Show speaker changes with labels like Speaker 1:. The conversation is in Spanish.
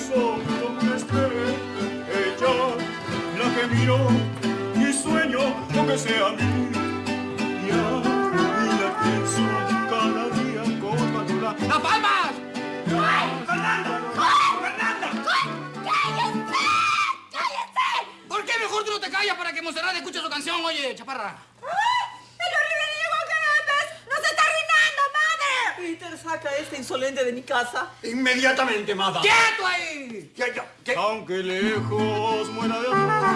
Speaker 1: corazón donde esté ella, la que miro y sueño lo que sea. Y la pienso cada día con mayor
Speaker 2: ¡Las palmas!
Speaker 3: ¡Fernanda!
Speaker 2: ¿Por qué mejor tú no te callas para que Monserrat escuche su canción, oye, chaparra?
Speaker 4: Saca a este insolente de mi casa.
Speaker 3: Inmediatamente, madame.
Speaker 2: ¡Quieto ahí!
Speaker 3: ¿Qué, qué, qué?
Speaker 1: Aunque lejos muera de amor.